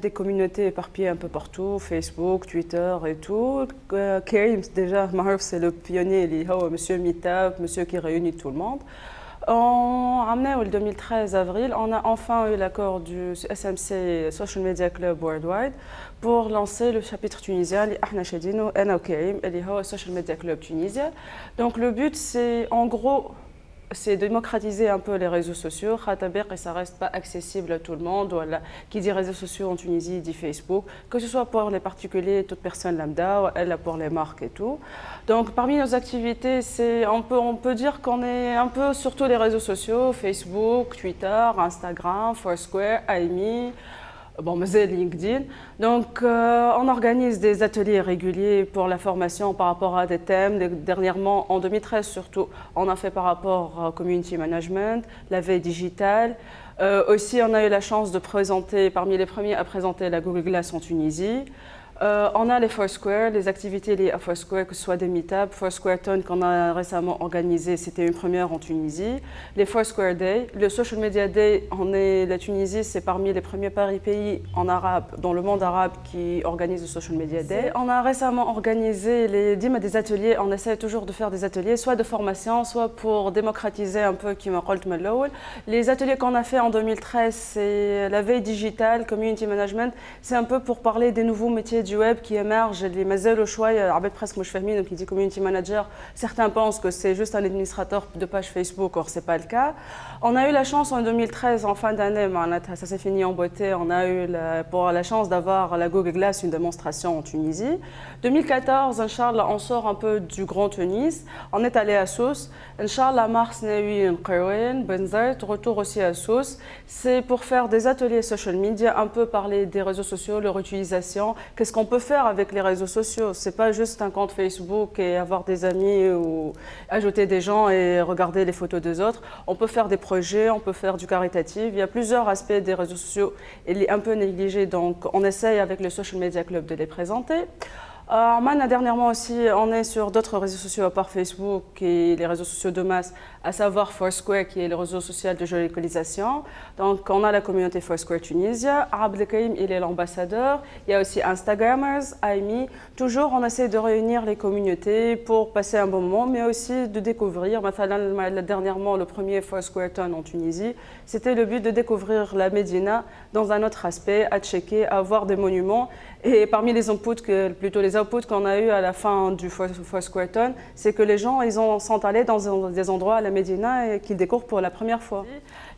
des communautés éparpillées un peu partout, Facebook, Twitter et tout. Euh, Karim, déjà, c'est le pionnier, monsieur Meetup, monsieur qui réunit tout le monde. En 2013 avril, on a enfin eu l'accord du SMC Social Media Club Worldwide pour lancer le chapitre tunisien, le Social Media Club Tunisien. Donc le but, c'est en gros c'est démocratiser un peu les réseaux sociaux. et ça reste pas accessible à tout le monde. Qui dit réseaux sociaux en Tunisie dit Facebook, que ce soit pour les particuliers, toute personne lambda, elle pour les marques et tout. Donc parmi nos activités, on peut dire qu'on est un peu sur tous les réseaux sociaux, Facebook, Twitter, Instagram, Foursquare, AIMI bon, mais LinkedIn. Donc, euh, on organise des ateliers réguliers pour la formation par rapport à des thèmes. Dernièrement, en 2013 surtout, on a fait par rapport au community management, la veille digitale. Euh, aussi, on a eu la chance de présenter, parmi les premiers à présenter la Google Glass en Tunisie. Euh, on a les Foursquare, les activités liées à Foursquare, que ce soit des meetups, Foursquare Ton qu'on a récemment organisé, c'était une première en Tunisie, les Foursquare Day, le Social Media Day, on est, la Tunisie c'est parmi les premiers pays en arabe, dans le monde arabe qui organise le Social Media Day. On a récemment organisé les des ateliers, on essaie toujours de faire des ateliers, soit de formation, soit pour démocratiser un peu qui Les ateliers qu'on a fait en 2013, c'est la veille digitale, community management, c'est un peu pour parler des nouveaux métiers du web qui émergent, les mazelles au choix, arbet presque moi je donc il dit community manager. Certains pensent que c'est juste un administrateur de page Facebook, or c'est pas le cas. On a eu la chance en 2013, en fin d'année, ben, ça s'est fini en beauté, on a eu pour la chance d'avoir la Google Glass, une démonstration en Tunisie. 2014, Inch'Allah, on sort un peu du Grand Tunis, on est allé à Sousse. Inch'Allah, Mars, Nawi, Qawin, Benzert, retour aussi à Sousse. C'est pour faire des ateliers social media, un peu parler des réseaux sociaux, leur utilisation, qu'est-ce qu'on peut faire avec les réseaux sociaux. C'est pas juste un compte Facebook et avoir des amis ou ajouter des gens et regarder les photos des autres. On peut faire des projets, on peut faire du caritatif. Il y a plusieurs aspects des réseaux sociaux. Il est un peu négligé, donc on essaye avec le Social Media Club de les présenter. Euh, dernièrement aussi, on est sur d'autres réseaux sociaux à part Facebook et les réseaux sociaux de masse, à savoir Foursquare qui est le réseau social de géolocalisation. Donc on a la communauté Foursquare Tunisia, Abdelkarim il est l'ambassadeur, il y a aussi Instagrammers, AIMI. Toujours on essaie de réunir les communautés pour passer un bon moment mais aussi de découvrir. Dernièrement le premier Foursquare Ton en Tunisie, c'était le but de découvrir la Médina dans un autre aspect, à checker, à voir des monuments et parmi les inputs, que, plutôt les outputs qu'on a eu à la fin du Foursquare c'est que les gens ils ont, sont allés dans des endroits à la Médina et qu'ils découvrent pour la première fois.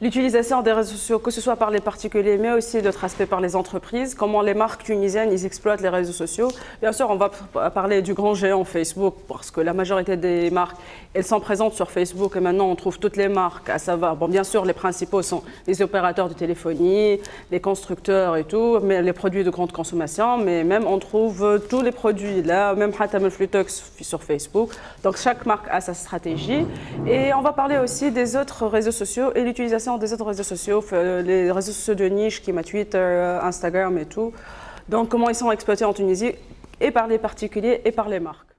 L'utilisation des réseaux sociaux, que ce soit par les particuliers, mais aussi d'autres aspects par les entreprises, comment les marques tunisiennes ils exploitent les réseaux sociaux. Bien sûr, on va parler du grand géant Facebook, parce que la majorité des marques, elles sont présentes sur Facebook et maintenant on trouve toutes les marques, à savoir, bon bien sûr les principaux sont les opérateurs de téléphonie, les constructeurs et tout, mais les produits de grande consommation, mais même on trouve tous les produits là, même Hatam Flutox sur Facebook. Donc chaque marque a sa stratégie. Et on va parler aussi des autres réseaux sociaux et l'utilisation des autres réseaux sociaux, euh, les réseaux sociaux de niche qui m'a Twitter, euh, Instagram et tout. Donc comment ils sont exploités en Tunisie et par les particuliers et par les marques.